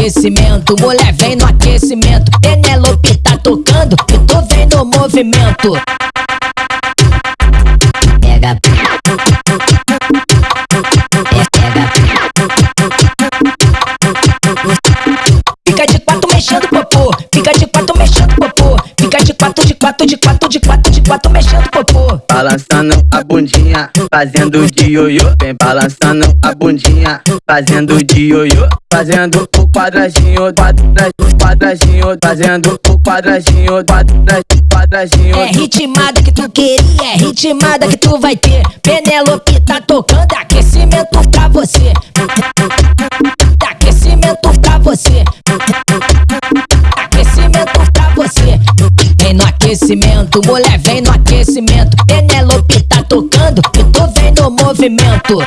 aquecimento, mulher vem no aquecimento. Penelope tá tocando e tu vem no movimento. Pega. Fica de quatro mexendo popô, fica de quatro mexendo popô, fica de quatro, de quatro, de quatro, de quatro, de quatro mexendo popô. Balançando a bundinha, fazendo de ioiô. Vem balançando a bundinha, fazendo de ioiô. Fazendo o quadradinho, quadradinho, quadradinho. Fazendo o quadradinho, quadradinho, quadradinho. É ritmada que tu queria, é ritmada que tu vai ter. Penelope tá tocando aquecimento pra você. Aquecimento pra você. Aquecimento pra você. No aquecimento, mulher vem no aquecimento. Penelope tá tocando e tu vem no movimento.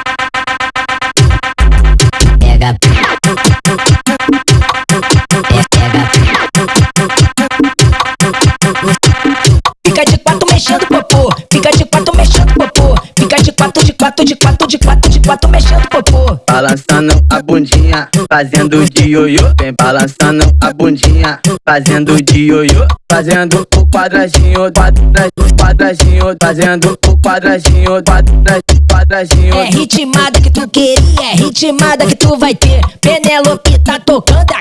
Quatro, mexendo popô. Balançando a bundinha, fazendo de ioiô. Vem balançando a bundinha, fazendo de ioiô. Fazendo o quadradinho, quadradinho, quadradinho. Fazendo o quadradinho, quadradinho, quadradinho. É ritmada que tu queria, é ritmada que tu vai ter. Penelope tá tocando